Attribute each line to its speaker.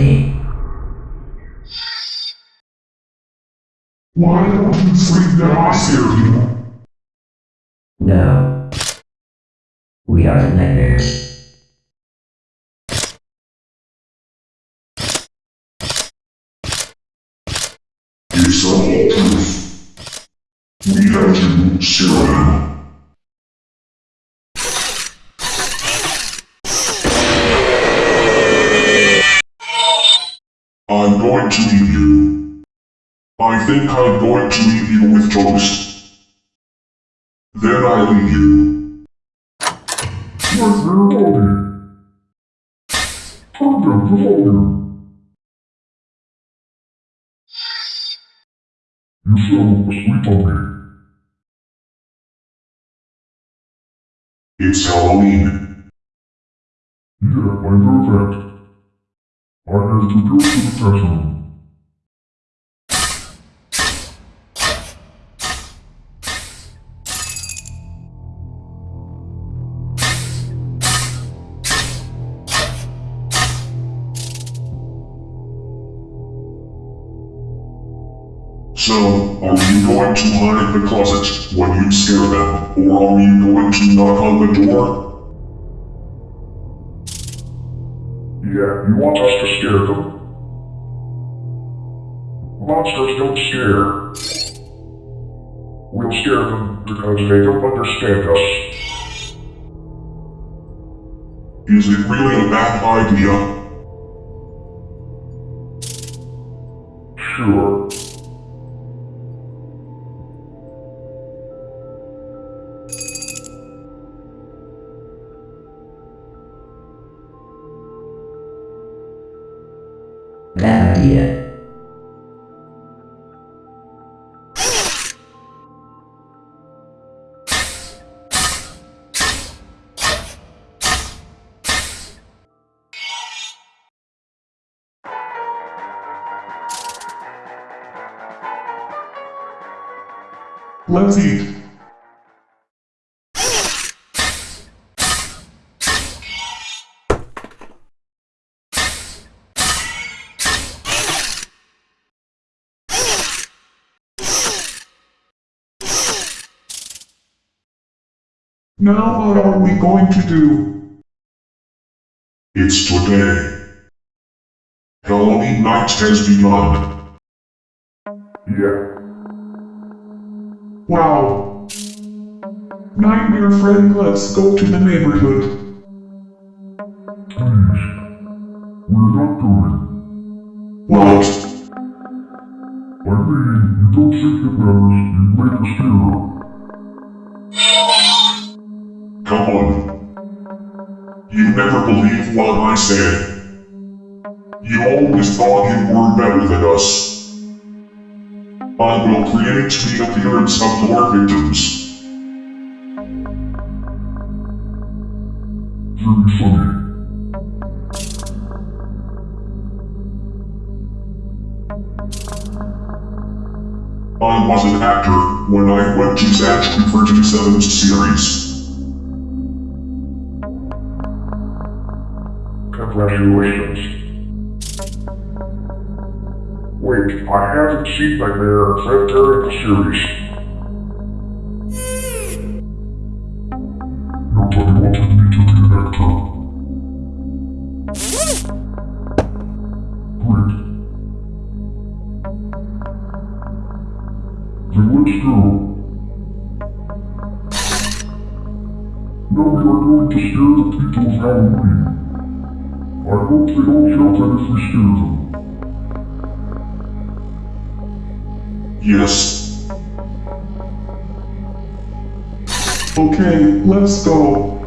Speaker 1: You me.
Speaker 2: Why don't you sleep now? I scared you.
Speaker 1: No. We are the nightmares.
Speaker 2: It's the whole truth. We had to scare going to eat you. I think I'm going to eat you with toast. Then I leave you. Where's your body? Down the volume. You fell asleep on me. It's Halloween. Yeah, I know So, are you going to hide in the closet when you scare them, or are you going to knock on the door? Yeah, you want us to scare them. Monsters don't scare. We'll scare them because they don't understand us. Is it really a bad idea? Sure.
Speaker 1: Bad.
Speaker 2: Let's eat. Now what are we going to do? It's today. Halloween night has begun. Yeah. Wow. Nightmare friend, let's go to the neighborhood. Please. We're not going. What? I mean, you don't think it matters, you make us scare Come on. You never believe what I said. You always thought you were better than us. I will create the appearance of your victims. Very funny. I was an actor when I went to Zach for 27th series. Wait, I haven't seen Nightmare except during the series. Nobody wanted me to. Great. Then let's go. Now we are going to scare the people of Halloween. I hope they don't feel that if we scare them. Yes. Okay, let's go.